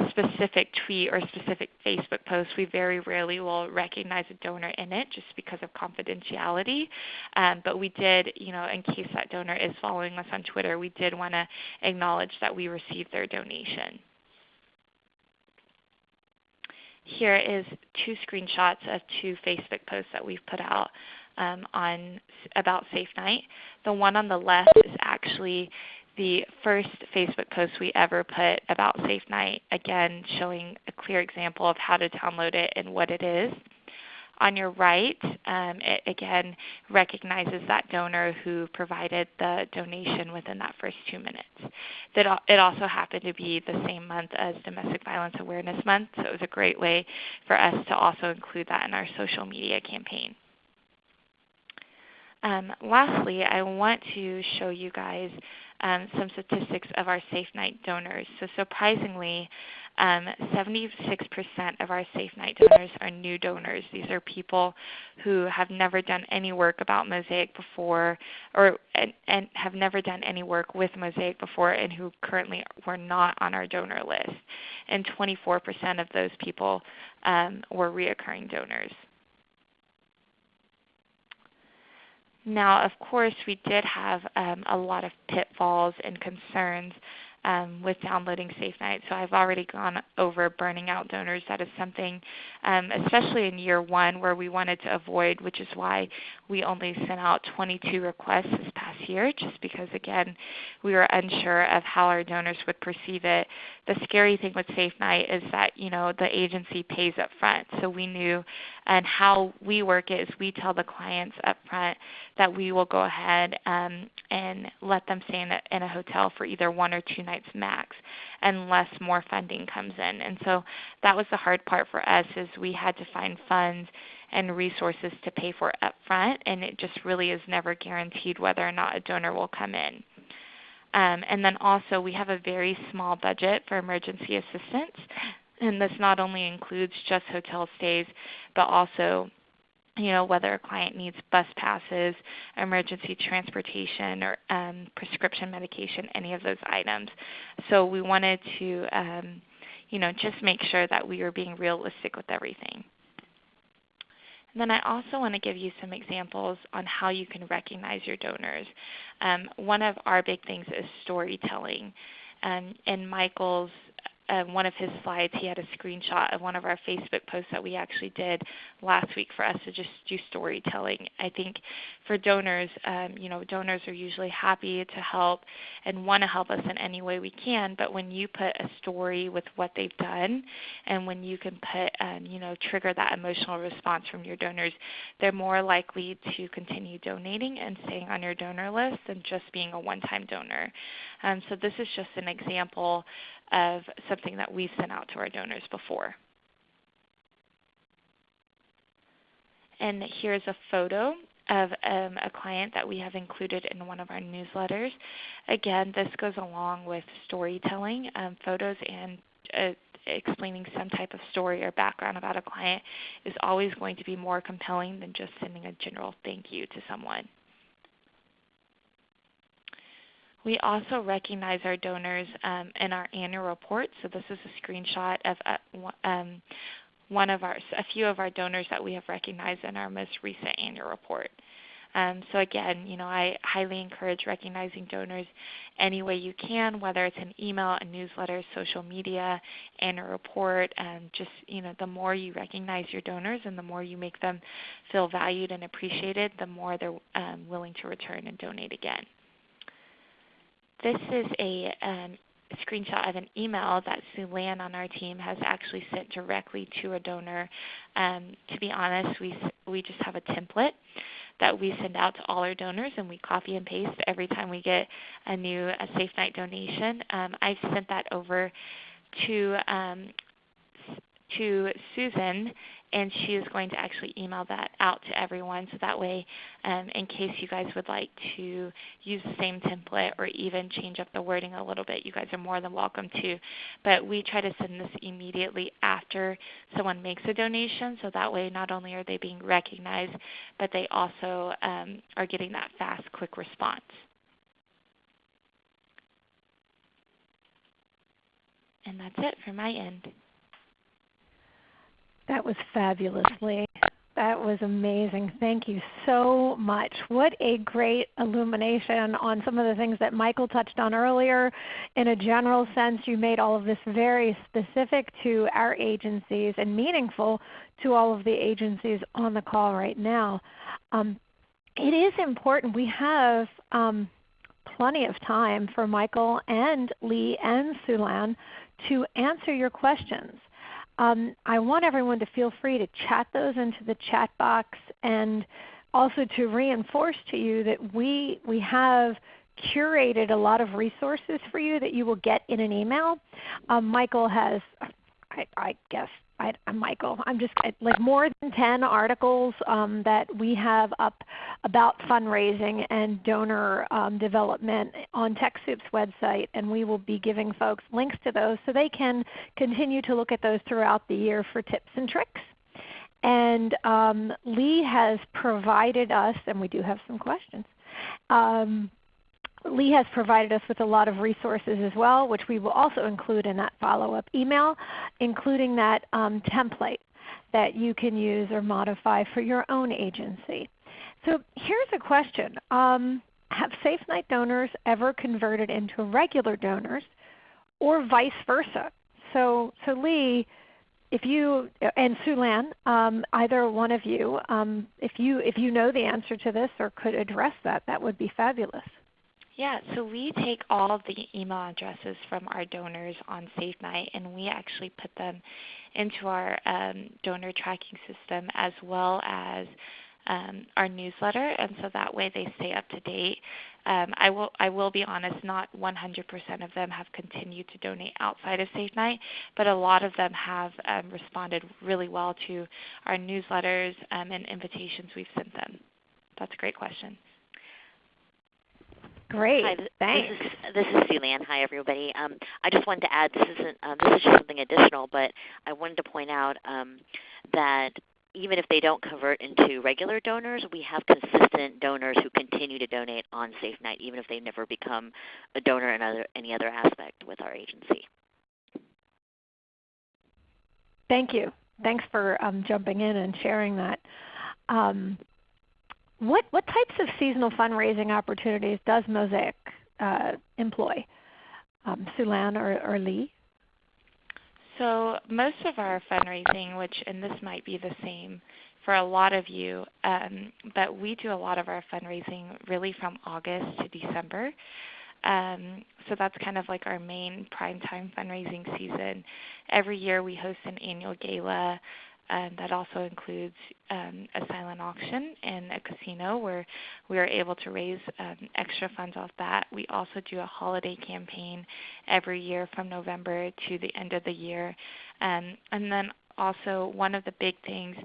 specific tweet or specific Facebook post, we very rarely will recognize a donor in it just because of confidentiality. Um, but we did, you know, in case that donor is following us on Twitter, we did want to acknowledge that we received their donation. Here is two screenshots of two Facebook posts that we've put out um, on about Safe Night. The one on the left is actually the first Facebook post we ever put about Safe Night, again showing a clear example of how to download it and what it is. On your right, um, it again recognizes that donor who provided the donation within that first two minutes. It also happened to be the same month as Domestic Violence Awareness Month, so it was a great way for us to also include that in our social media campaign. Um, lastly, I want to show you guys um, some statistics of our Safe Night donors. So surprisingly, 76% um, of our Safe Night donors are new donors. These are people who have never done any work about Mosaic before or and, and have never done any work with Mosaic before and who currently were not on our donor list. And 24% of those people um, were reoccurring donors. Now, of course, we did have um, a lot of pitfalls and concerns um, with downloading SafeNight. So I've already gone over burning out donors. That is something, um, especially in year one, where we wanted to avoid, which is why we only sent out 22 requests this past year, just because, again, we were unsure of how our donors would perceive it. The scary thing with SafeNight is that you know the agency pays up front. So we knew, and how we work is we tell the clients up front that we will go ahead um, and let them stay in a, in a hotel for either one or two nights max unless more funding comes in. And so that was the hard part for us is we had to find funds and resources to pay for upfront and it just really is never guaranteed whether or not a donor will come in. Um, and then also we have a very small budget for emergency assistance and this not only includes just hotel stays but also you know, whether a client needs bus passes, emergency transportation, or um, prescription medication, any of those items. So we wanted to, um, you know, just make sure that we were being realistic with everything. And then I also want to give you some examples on how you can recognize your donors. Um, one of our big things is storytelling. Um, in Michael's um, one of his slides, he had a screenshot of one of our Facebook posts that we actually did last week for us to just do storytelling. I think for donors, um, you know, donors are usually happy to help and want to help us in any way we can. But when you put a story with what they've done, and when you can put, um, you know, trigger that emotional response from your donors, they're more likely to continue donating and staying on your donor list than just being a one-time donor. Um, so this is just an example of something that we've sent out to our donors before. And here's a photo of um, a client that we have included in one of our newsletters. Again, this goes along with storytelling, um, photos and uh, explaining some type of story or background about a client is always going to be more compelling than just sending a general thank you to someone. We also recognize our donors um, in our annual report. So this is a screenshot of uh, um, one of our, a few of our donors that we have recognized in our most recent annual report. Um, so again, you know, I highly encourage recognizing donors any way you can, whether it's an email, a newsletter, social media, annual report. And just you know, the more you recognize your donors and the more you make them feel valued and appreciated, the more they're um, willing to return and donate again. This is a um, screenshot of an email that Sue Lan on our team has actually sent directly to a donor. Um, to be honest, we, we just have a template that we send out to all our donors and we copy and paste every time we get a new a Safe Night donation. Um, I've sent that over to um, to Susan and she is going to actually email that out to everyone. So that way um, in case you guys would like to use the same template or even change up the wording a little bit you guys are more than welcome to. But we try to send this immediately after someone makes a donation. So that way not only are they being recognized but they also um, are getting that fast quick response. And that's it for my end that was fabulously. That was amazing. Thank you so much. What a great illumination on some of the things that Michael touched on earlier. In a general sense, you made all of this very specific to our agencies and meaningful to all of the agencies on the call right now. Um, it is important. We have um, plenty of time for Michael and Lee and Sulan to answer your questions. Um, I want everyone to feel free to chat those into the chat box and also to reinforce to you that we, we have curated a lot of resources for you that you will get in an email. Um, Michael has, I, I guess, I, am Michael. I'm just like more than 10 articles um, that we have up about fundraising and donor um, development on TechSoup's website, and we will be giving folks links to those so they can continue to look at those throughout the year for tips and tricks. And um, Lee has provided us, and we do have some questions, um, Lee has provided us with a lot of resources as well, which we will also include in that follow-up email, including that um, template that you can use or modify for your own agency. So here's a question. Um, have Safe Night donors ever converted into regular donors or vice versa? So, so Lee, if you and Sulan, um, either one of you, um, if you if you know the answer to this or could address that, that would be fabulous. Yeah, so we take all the email addresses from our donors on Safe Night and we actually put them into our um, donor tracking system as well as um, our newsletter, and so that way they stay up to date. Um, I will I will be honest, not 100% of them have continued to donate outside of Safe Night, but a lot of them have um, responded really well to our newsletters um, and invitations we've sent them. That's a great question. Great. Hi, Thanks. This is, this is Sue. Hi, everybody. Um, I just wanted to add, this isn't um, this is just something additional, but I wanted to point out um, that even if they don't convert into regular donors, we have consistent donors who continue to donate on Safe Night, even if they never become a donor in other, any other aspect with our agency. Thank you. Thanks for um, jumping in and sharing that. Um, what, what types of seasonal fundraising opportunities does Mosaic uh, employ? Um, Sulan or, or Lee? So most of our fundraising, which and this might be the same for a lot of you, um, but we do a lot of our fundraising really from August to December. Um, so that's kind of like our main prime time fundraising season. Every year we host an annual gala and that also includes um, a silent auction and a casino where we are able to raise um, extra funds off that. We also do a holiday campaign every year from November to the end of the year. Um, and then also one of the big things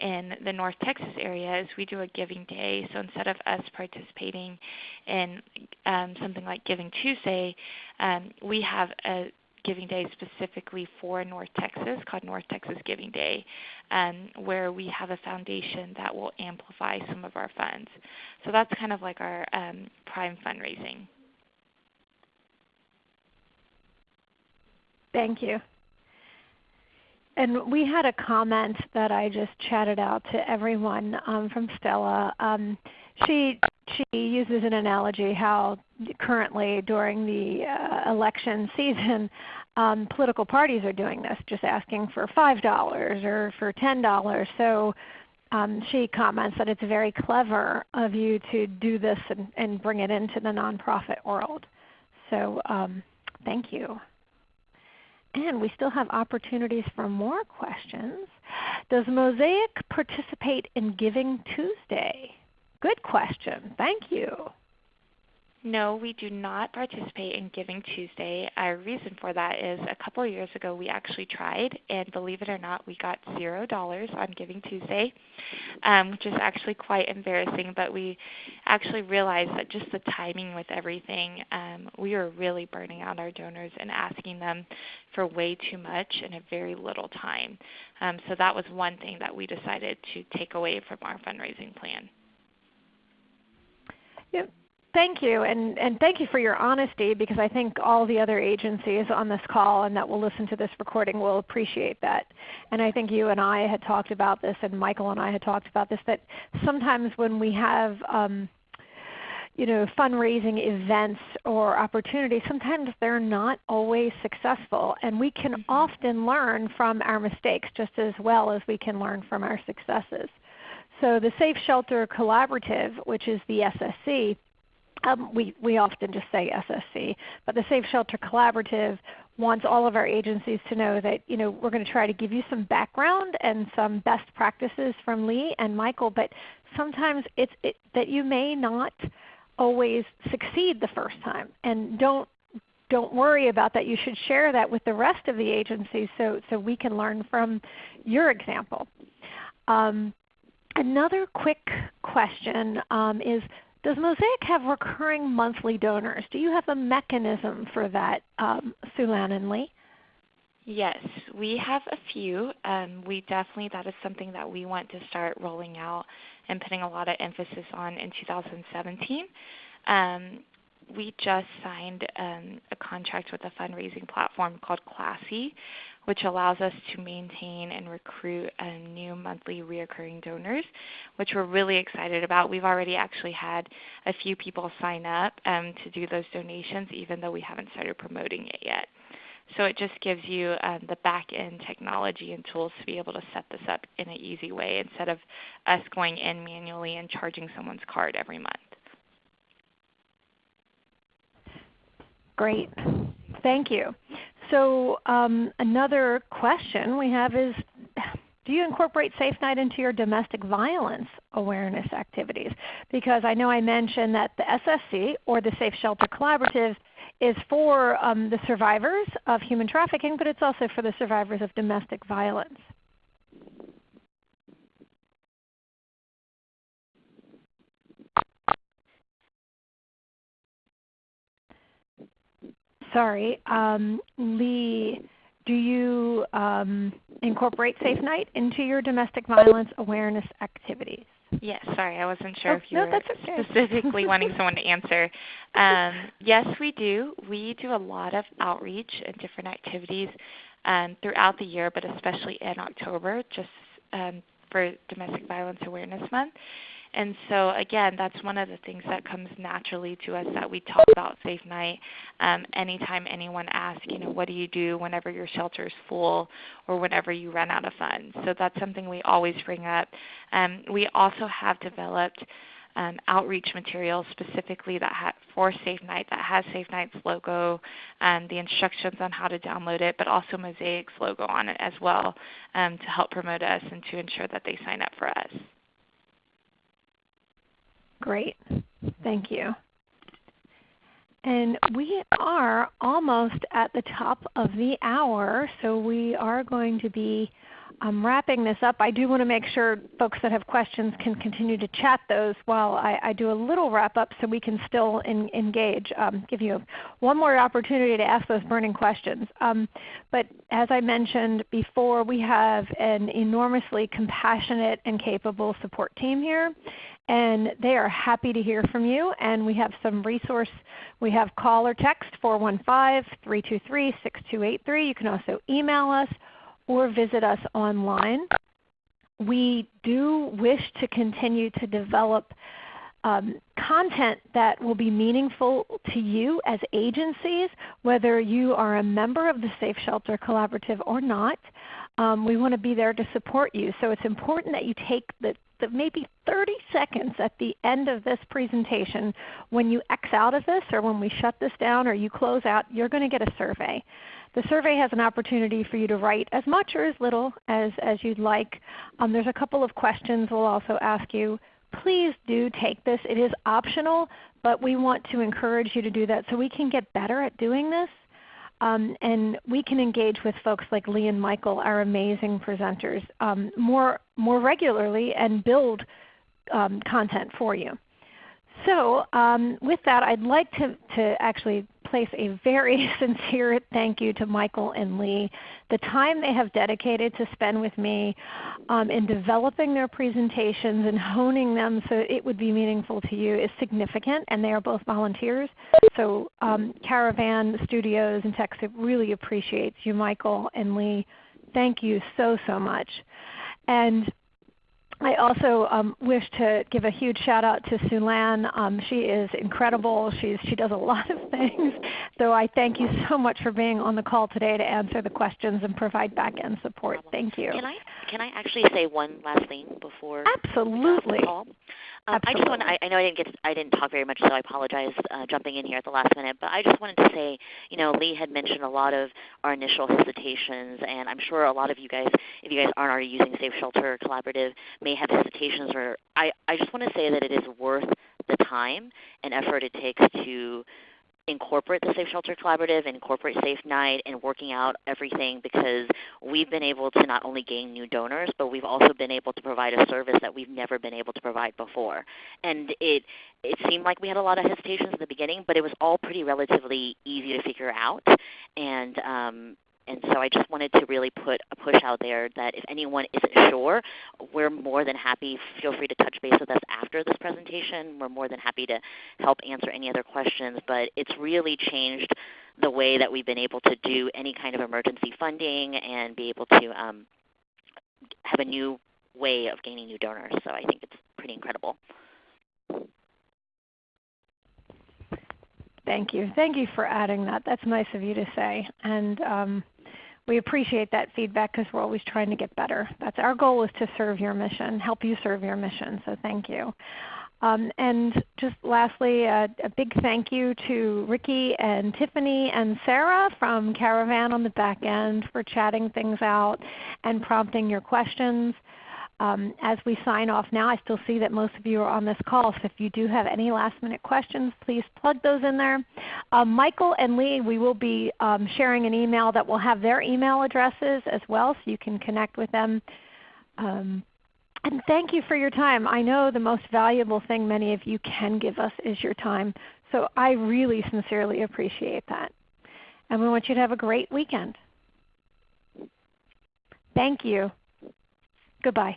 in the North Texas area is we do a Giving Day. So instead of us participating in um, something like Giving Tuesday, um, we have a Giving Day specifically for North Texas called North Texas Giving Day, um, where we have a foundation that will amplify some of our funds. So that's kind of like our um, prime fundraising. Thank you. And we had a comment that I just chatted out to everyone um, from Stella. Um, she she uses an analogy how currently during the uh, election season, um, political parties are doing this, just asking for five dollars or for ten dollars. So um, she comments that it's very clever of you to do this and, and bring it into the nonprofit world. So um, thank you. And we still have opportunities for more questions. Does Mosaic participate in Giving Tuesday? Good question. Thank you. No, we do not participate in Giving Tuesday. Our reason for that is a couple of years ago we actually tried, and believe it or not, we got zero dollars on Giving Tuesday, um, which is actually quite embarrassing. But we actually realized that just the timing with everything, um, we were really burning out our donors and asking them for way too much in a very little time. Um, so that was one thing that we decided to take away from our fundraising plan. Yep. Thank you, and, and thank you for your honesty because I think all the other agencies on this call and that will listen to this recording will appreciate that. And I think you and I had talked about this, and Michael and I had talked about this, that sometimes when we have um, you know, fundraising events or opportunities, sometimes they're not always successful. And we can mm-hmm. often learn from our mistakes just as well as we can learn from our successes. So the Safe Shelter Collaborative, which is the SSC, um, we, we often just say SSC, but the Safe Shelter Collaborative wants all of our agencies to know that you know, we're going to try to give you some background and some best practices from Lee and Michael, but sometimes it's it, that you may not always succeed the first time. And don't, don't worry about that. You should share that with the rest of the agencies so, so we can learn from your example. Um, another quick question um, is does Mosaic have recurring monthly donors? Do you have a mechanism for that, um, Sulan and Lee? Yes, we have a few. Um, we definitely, that is something that we want to start rolling out and putting a lot of emphasis on in 2017. Um, we just signed um, a contract with a fundraising platform called Classy, which allows us to maintain and recruit new monthly reoccurring donors, which we're really excited about. We've already actually had a few people sign up um, to do those donations, even though we haven't started promoting it yet. So it just gives you um, the back end technology and tools to be able to set this up in an easy way instead of us going in manually and charging someone's card every month. Great. Thank you. So um, another question we have is, do you incorporate Safe Night into your domestic violence awareness activities? Because I know I mentioned that the SSC or the Safe Shelter Collaborative is for um, the survivors of human trafficking, but it's also for the survivors of domestic violence. Sorry, um, Lee, do you um, incorporate Safe Night into your domestic violence awareness activities? Yes, sorry, I wasn't sure oh, if you no, were okay. specifically wanting someone to answer. Um, yes, we do. We do a lot of outreach and different activities um, throughout the year, but especially in October, just um, for Domestic Violence Awareness Month. And so again, that's one of the things that comes naturally to us that we talk about Safe Night. Um, anytime anyone asks, you know, what do you do whenever your shelter is full or whenever you run out of funds? So that's something we always bring up. Um, we also have developed um, outreach materials specifically that ha- for Safe Night that has Safe Night's logo, um, the instructions on how to download it, but also Mosaic's logo on it as well um, to help promote us and to ensure that they sign up for us. Great. Thank you. And we are almost at the top of the hour, so we are going to be um, wrapping this up. I do want to make sure folks that have questions can continue to chat those while I, I do a little wrap up so we can still in, engage, um, give you one more opportunity to ask those burning questions. Um, but as I mentioned before, we have an enormously compassionate and capable support team here and they are happy to hear from you. And we have some resource. We have call or text 415-323-6283. You can also email us or visit us online. We do wish to continue to develop um, content that will be meaningful to you as agencies, whether you are a member of the Safe Shelter Collaborative or not. Um, we want to be there to support you. So it's important that you take the, the maybe 30 seconds at the end of this presentation when you X out of this or when we shut this down or you close out, you're going to get a survey. The survey has an opportunity for you to write as much or as little as, as you'd like. Um, there's a couple of questions we'll also ask you. Please do take this. It is optional, but we want to encourage you to do that so we can get better at doing this. Um, and we can engage with folks like Lee and Michael, our amazing presenters, um, more, more regularly and build um, content for you. So um, with that, I'd like to, to actually place a very *laughs* sincere thank you to Michael and Lee. The time they have dedicated to spend with me um, in developing their presentations and honing them so it would be meaningful to you is significant, and they are both volunteers. So um, Caravan Studios and TechSoup really appreciates you, Michael and Lee. Thank you so, so much. And I also um, wish to give a huge shout out to Sue Lan. Um, she is incredible. She's, she does a *laughs* lot of things. So I thank you so much for being on the call today to answer the questions and provide back end support. Thank you. Can I, can I actually say one last thing before Absolutely. Um, I just want I, I know I didn't get I didn't talk very much, so I apologize uh, jumping in here at the last minute. But I just wanted to say, you know, Lee had mentioned a lot of our initial hesitations, and I'm sure a lot of you guys, if you guys aren't already using Safe Shelter Collaborative, may have hesitations. Or I I just want to say that it is worth the time and effort it takes to incorporate the Safe Shelter Collaborative, incorporate SafeNight, and working out everything because we've been able to not only gain new donors, but we've also been able to provide a service that we've never been able to provide before. And it it seemed like we had a lot of hesitations in the beginning, but it was all pretty relatively easy to figure out. And um, and so I just wanted to really put a push out there that if anyone isn't sure, we're more than happy. Feel free to touch base with us after this presentation. We're more than happy to help answer any other questions. But it's really changed the way that we've been able to do any kind of emergency funding and be able to um, have a new way of gaining new donors. So I think it's pretty incredible. Thank you. Thank you for adding that. That's nice of you to say. And um, we appreciate that feedback because we're always trying to get better. That's our goal is to serve your mission, help you serve your mission. So thank you. Um, and just lastly, a big thank you to Ricky and Tiffany and Sarah from Caravan on the back end for chatting things out and prompting your questions. Um, as we sign off now, I still see that most of you are on this call, so if you do have any last minute questions, please plug those in there. Um, Michael and Lee, we will be um, sharing an email that will have their email addresses as well, so you can connect with them. Um, and thank you for your time. I know the most valuable thing many of you can give us is your time, so I really sincerely appreciate that. And we want you to have a great weekend. Thank you. Goodbye.